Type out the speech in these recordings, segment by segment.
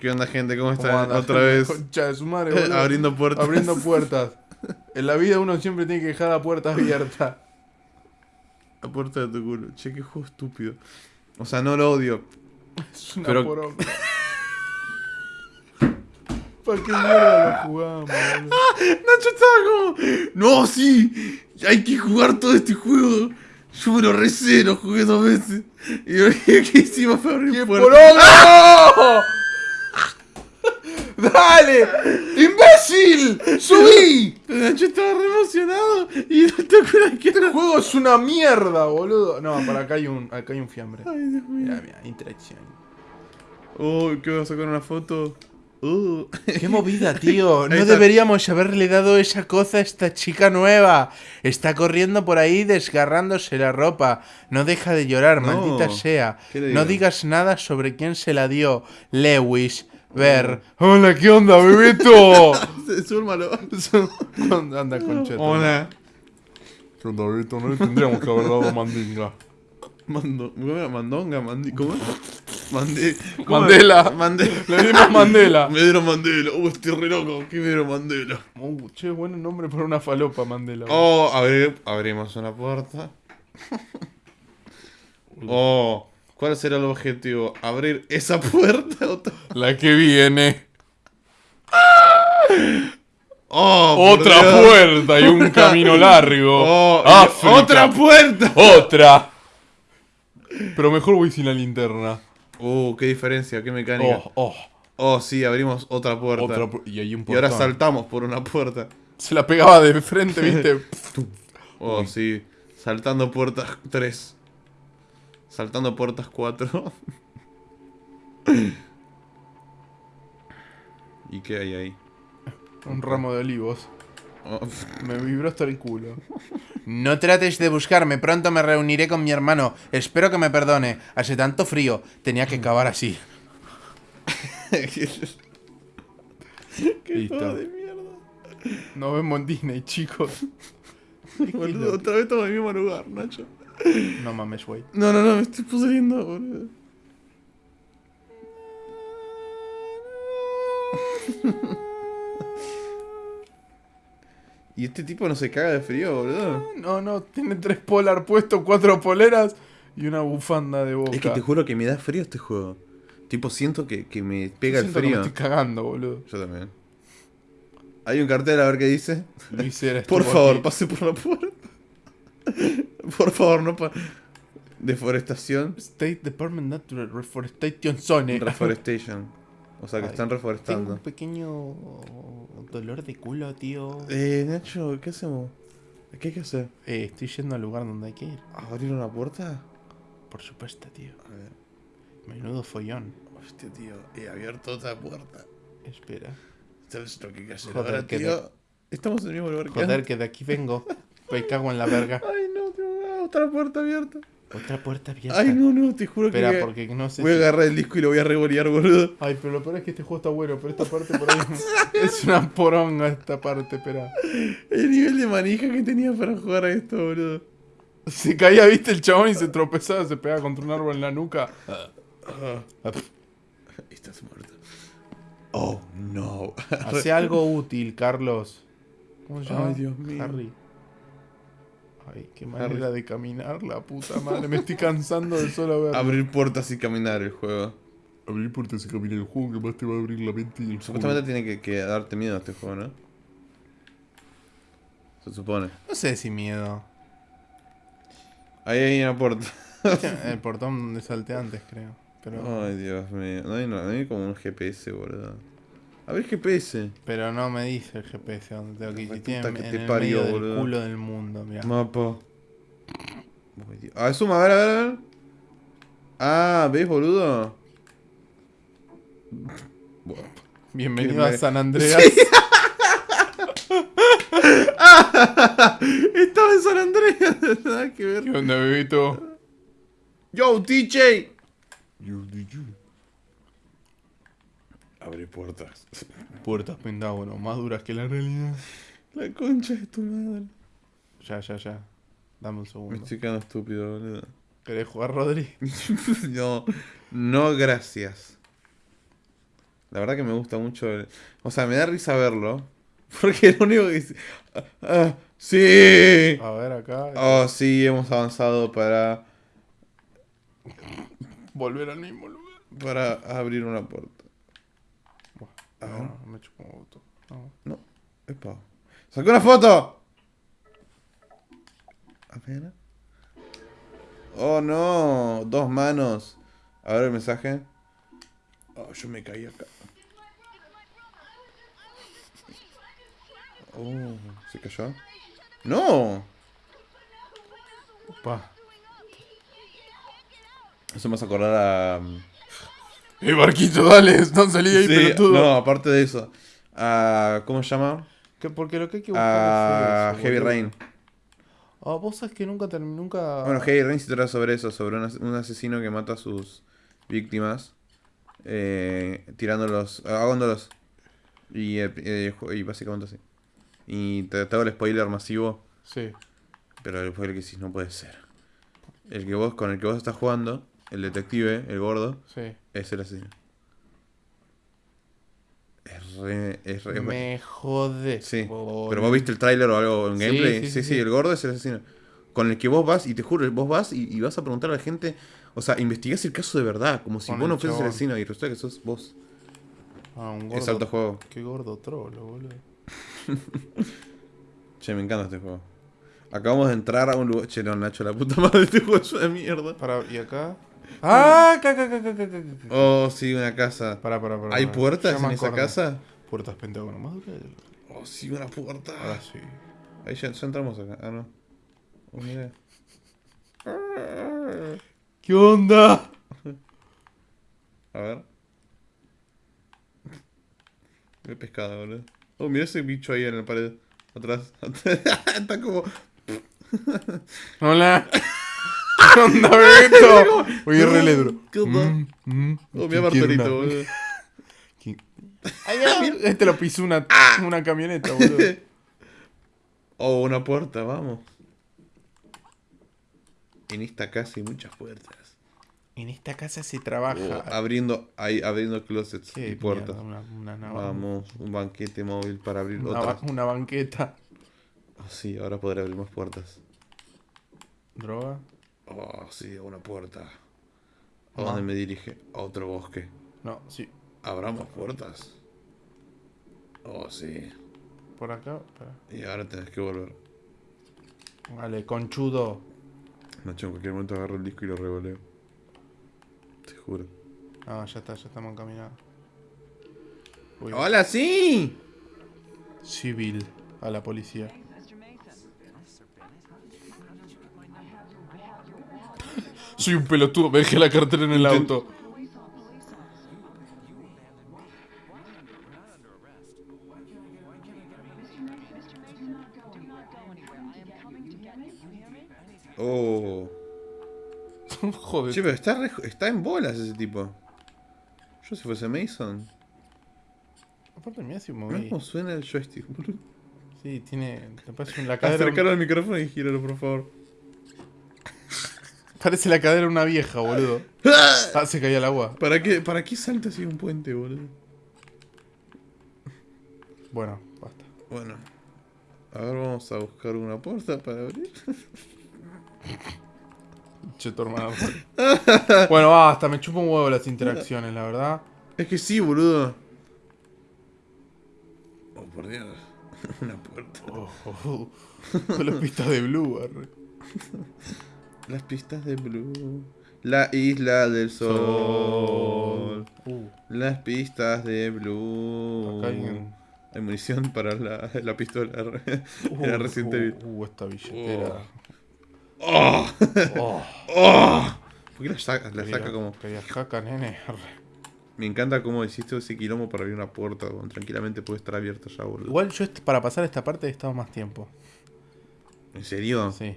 ¿Qué onda, gente? ¿Cómo ¿Cómo están? Otra vez Concha de su madre, boludo. abriendo puertas. Abriendo puertas. En la vida uno siempre tiene que dejar la puerta abierta. La puerta de tu culo. Che, qué juego estúpido. O sea, no lo odio. Es una Pero- poronga. ¿Para qué mierda lo jugamos, boludo? Nacho estaba como. No, sí. Hay que jugar todo este juego. Yo me lo recé, lo jugué dos veces. Y lo que hicimos fue abrir ¡Qué puertas. poronga! ¡Dale! ¡Imbécil! ¡Subí! Nacho estaba re emocionado. Y no te acuerdas que Este juego es una mierda, boludo. No, para acá hay un, acá hay un fiambre. Ay, Dios mío. Mira, mira, interacción. Oh, ¿qué voy a sacar una foto? Uh. Qué movida, tío. No deberíamos haberle dado esa cosa a esta chica nueva. Está corriendo por ahí desgarrándose la ropa. No deja de llorar, No. maldita sea. ¿Qué le No digas nada sobre quién se la dio. Lewis, Ver. Hola, ¿qué onda, bebito? Súrmalo. Anda, concheta. Hola. ¿Qué onda, bebito? No le tendríamos que haber dado mandinga. Mando. Mandonga, mandi, ¿cómo es? Mandé, ¿cómo Mandela. Le dimos Mandela. Me dieron Mandela. Uh, estoy re loco. ¿Qué me dieron Mandela? Uh, che, buen nombre para una falopa, Mandela. Oh, abri- abrimos una puerta. Oh, ¿cuál será el objetivo? ¿Abrir esa puerta? La que viene. Oh, Otra Dios. puerta y un camino largo. Oh, África. otra puerta. Otra. Pero mejor voy sin la linterna. Uh, qué diferencia, qué mecánica. Oh, oh. Oh, sí, abrimos otra puerta. Otra pu- y hay un y ahora saltamos por una puerta. Se la pegaba de frente, ¿viste? Oh, sí. Saltando puertas 3. Saltando puertas 4. ¿Y qué hay ahí? un ramo de olivos. Oh, Me vibró hasta el culo. No trates de buscarme, pronto me reuniré con mi hermano. Espero que me perdone. Hace tanto frío, tenía que acabar así. qué Listo. de mierda. Nos vemos en Disney, chicos. Boludo, otra vez estamos en el mismo lugar, Nacho. No mames, güey. No, no, no, me estoy pudriendo, boludo. y este tipo no se caga de frío, boludo. No, no, tiene tres polar puestos, cuatro poleras y una bufanda de boca. Es que te juro que me da frío este juego. Tipo, siento que, que me pega el Siento que frío. me estoy cagando, boludo. Yo también. Hay un cartel a ver qué dice. Luis Por favor, aquí. pase por la puerta. Por favor, no pa... Deforestación. State Department Natural Reforestation Zone. Reforestation. O sea que Ay, están Tengo reforestando. un pequeño dolor de culo, tío. Eh, Nacho, ¿qué hacemos? ¿Qué hay que hacer? Eh, estoy yendo al lugar donde hay que ir. ¿Abrir una puerta? Por supuesto, tío. A ver. Menudo follón. Hostia, tío. He abierto otra puerta. Espera. ¿Sabes lo que hay que hacer Joder, ahora, que tío? Estamos en el mismo lugar que Joder, antes. que de aquí vengo. Me cago en la verga. Ay, Otra puerta abierta. Otra puerta abierta. Ay, no, no, te juro Espera, que... porque no sé Voy a si- agarrar el disco y lo voy a revolear, boludo. Ay, pero lo peor es que este juego está bueno, pero esta parte por ahí es una poronga esta parte, espera. El nivel de manija que tenía para jugar a esto, boludo. Se caía, viste, el chabón y se tropezaba, se pegaba contra un árbol en la nuca. Ah, Estás muerto. Oh, no. Hace algo útil, Carlos. ¿Cómo se llama? Ay, Dios mío. Harry. Ay, qué manera de caminar, la puta madre. Me estoy cansando de solo ver. Abrir puertas y caminar el juego. Abrir puertas y caminar el juego que más te va a abrir la mente y el Supuestamente tiene que, que darte miedo a este juego, ¿no? Se supone. No sé si miedo. Ahí hay una puerta. El portón donde salté antes, creo. Pero, Ay, Dios mío. No hay, no hay como un GPS, boludo. A ver GPS. pero no me dice el GPS dónde tengo que ir. Tiene que en te el parió, medio del boludo. culo del mundo. Mapa. Dios. Ah, suma, a ver, a ver, a ver. Ah, ¿ves, boludo? Bienvenido a San Andreas. Estaba en San Andreas. Nada que ver. ¿Qué onda, bebito? Yo, DJ. Abre puertas. Puertas pentágono, más duras que la realidad. La concha de tu madre. Ya, ya, ya. Dame un Me segundo. estoy quedando estúpido, boludo. ¿Querés jugar, Rodri? no, no, gracias. La verdad que me gusta mucho. el- O sea, me da risa verlo. Porque lo único que dice. "Ah, ah, ¡Sí! A ver acá. Oh, sí, hemos avanzado para. Volver al mismo lugar. Para abrir una puerta. A ver. No, me chupo gusto. No. No. Epa. ¡Sacó una foto! A ver. Oh no. Dos manos. A ver el mensaje. Oh, yo me caí acá. Oh, ¿se cayó? ¡No! Pa. Eso me hace acordar a. ¡Eh, barquito, dale! No salí ahí, Sí, pelotudo. no, aparte de eso. A, ¿Cómo se llama? Que- porque lo que hay que buscar A es eso, Heavy boludo. Rain. Ah, vos sabés que nunca nunca... Bueno, Heavy Rain se trata sobre eso, sobre un, as- un asesino que mata a sus víctimas, eh, tirándolos, ahogándolos. Y, eh, y básicamente así. Y te, te hago el spoiler masivo, Sí. pero el spoiler que sí no puede ser. El que vos, con el que vos estás jugando, el detective, el gordo, Sí. es el asesino. Es re... Es re Me jodés. Sí, pero vos viste el tráiler o algo en Sí, gameplay. sí, Sí el gordo es el asesino. Con el que vos vas, y te juro, vos vas y, y vas a preguntar a la gente, o sea, investigás el caso de verdad, como si Con vos no fueses el asesino y resulta que sos vos. Ah, un Es gordo. alto juego. Qué gordo trolo, boludo. Che, me encanta este juego. Acabamos de entrar a un lugar. Che, no, Nacho, la puta madre, este juego es una mierda. Para, ¿y acá? ¡Ah! Acá, acá, acá. Oh, sí, una casa. Para, para, para. ¿Hay puertas en esa casa? Puertas pentágono más. Oh, sí, una puerta. Ahora sí. Ahí ya, ya entramos acá. Ah, no. Oh, mira. ¿Qué onda? A ver. Qué pescado, boludo. Oh, mira ese bicho ahí en la pared. Atrás. Está como. Hola. ¿Qué onda, Beto? Oye, re ledro. ¿Qué onda? Mm, mm. Oh, mira ¿Quién quiere Bartolito, una? boludo. Este lo pisó una, una camioneta, boludo. Oh, una puerta, vamos. En esta casa hay muchas puertas. En esta casa se Oh, trabaja. abriendo, ahí, abriendo closets Qué y puertas. mierda, Una, una, nava- Vamos, un banquete móvil para abrir una, ba- una banqueta. Oh, sí, ahora podré abrir más puertas. Droga. Oh, sí, una puerta. ¿A dónde me dirige? A otro bosque. No, sí. ¿Habrá más puertas? Oh, sí. Por acá. Y ahora tenés que volver. Vale, conchudo. Nacho, en cualquier momento agarro el disco y lo revoleo. Te juro. Ah, ya está, ya estamos encaminados. Uy, ¡Hola, sí! Civil a la policía. Soy un pelotudo, me dejé la cartera en el Intent- auto. Oh. Joder. Che, pero está, re- está en bolas ese tipo. Yo si fuese Mason. Aparte, mira si moví. cómo suena el joystick, boludo. Sí, tiene. Te parece la cadera. Al micrófono y gíralo, por favor. Parece la cadera de una vieja, boludo. Ah, se caía el agua. ¿Para qué, ¿Para qué salta así un puente, boludo? Bueno, basta. Bueno. A ver, vamos a buscar una puerta para abrir. Che, tu hermano. bueno, basta, me chupa un huevo las interacciones, la verdad. Es que sí, boludo. Oh, por Dios. Una puerta. Oh, oh, oh. Las pistas de Blue, arre. Las pistas de Blue. La isla del sol. Uh, Las pistas de Blue. acá hay un- Hay munición para la, la pistola. Uh, Era Resident Evil. uh, uh, esta billetera. ¡Oh! Oh, ¡Oh! ¿Por qué la saca, la quería- saca como.? quería jaca, nene. Me encanta cómo hiciste ese quilombo para abrir una puerta. Tranquilamente puede estar abierta ya, boludo. Igual yo para pasar esta parte he estado más tiempo. ¿En serio? Sí.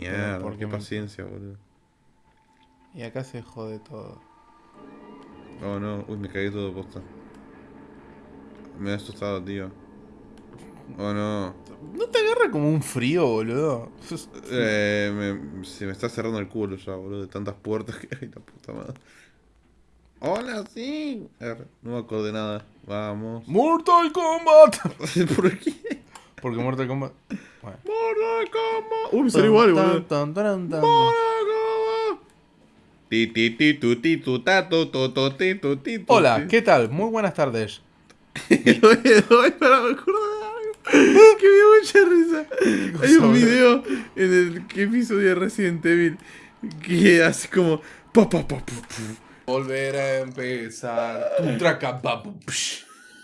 Mierda, Porque qué paciencia, boludo. Y acá se jode todo. Oh no, uy, me cagué todo posta. Me he asustado, tío. Oh no. ¿No te agarra como un frío, boludo? Eh, me- se me está cerrando el culo ya, boludo, de tantas puertas que hay, la puta madre. Hola, sí. No me de nada. Vamos. Mortal Kombat. ¿Por qué? Porque Mortal Kombat. Bueno. Mortal Kombat. Uy, me salió igual, boludo. Mortal Kombat. Hola. ¿qué tal? Muy buenas tardes. Para me acuerdo de algo que me dio mucha risa. Hay un video en el que episodio de Resident Evil que hace como pa pa pa pa, pa. Volver a empezar. Un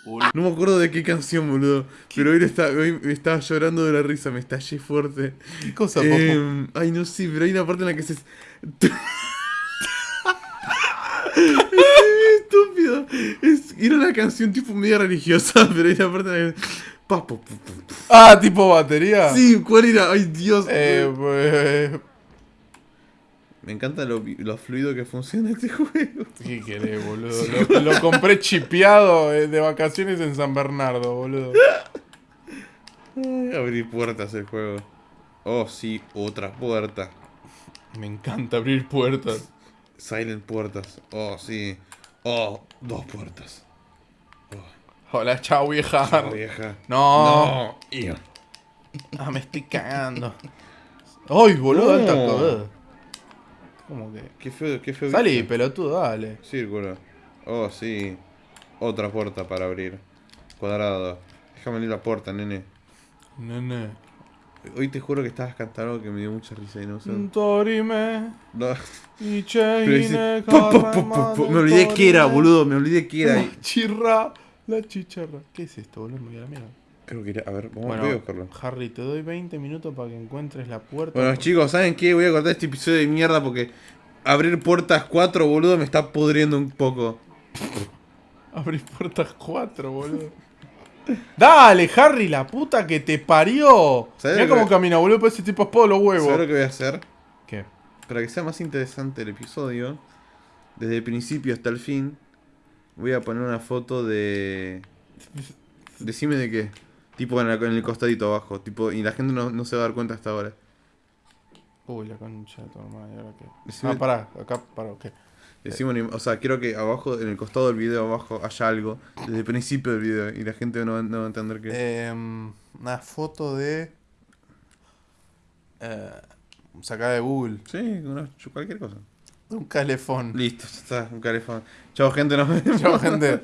No me acuerdo de qué canción, boludo. Pero hoy, está, hoy me estaba llorando de la risa, me estallé fuerte. ¿Qué cosa? Eh, ay, no sé, pero hay una parte en la que se. Es estúpido. Es, era una canción tipo media religiosa, pero hay una parte en la pa, pa, pa. Ah, tipo batería. Sí, ¿cuál era? Ay, Dios. Eh, pues, Me encanta lo, lo fluido que funciona este juego. ¿Qué querés, boludo? Lo, lo compré chipeado eh, de vacaciones en San Bernardo, boludo. Ay, abrir puertas el juego. Oh, sí, otra puerta. Me encanta abrir puertas. Silent puertas. Oh, sí. Oh, dos puertas. Hola, chao, vieja. Oh, vieja. No. Ah, me estoy cagando. Ay, boludo, No. alta cosa. ¿Cómo que? Qué feo, qué feo. Salí, pelotudo, dale. Círculo. Oh, sí. Otra puerta para abrir. Cuadrado. Déjame abrir la puerta, nene. Nene. Hoy te juro que estabas cantando algo que me dio mucha risa y no sé. Torime. No. Y Pero dice, po, po, po, po, po. Me olvidé que era, boludo. Me olvidé que era. La chirra. La chicharra. ¿Qué es esto, boludo? Me voy a la mierda. Creo que era. A ver, vamos Bueno, voy a buscarlo. Harry, te doy 20 minutos para que encuentres la puerta. Bueno, chicos, ¿saben qué? Voy a cortar este episodio de mierda porque abrir puertas 4, boludo, me está pudriendo un poco. Abrí puertas 4, boludo. Dale, Harry, la puta que te parió. ¿Sabés Mira cómo camina, boludo, parece tipo espada de los ¿Sabes lo huevos. que voy a hacer? ¿Qué? Para que sea más interesante el episodio, desde el principio hasta el fin, voy a poner una foto de. Decime de qué. Tipo en, la- en el costadito abajo. Tipo, y la gente no, no se va a dar cuenta hasta ahora. Uy, la concha de tu ¿y ahora qué? Decime- Ah, pará, acá, pará, ¿qué? Decime, o sea, quiero que abajo, en el costado del video abajo, haya algo. Desde el principio del video. Y la gente no, va- no va a entender qué. Em, una foto de. Eh, sacada de Google. Sí, una- cualquier cosa. Un calefón. Listo, ya está, un calefón. Chao, gente, nos vemos. Chao, gente.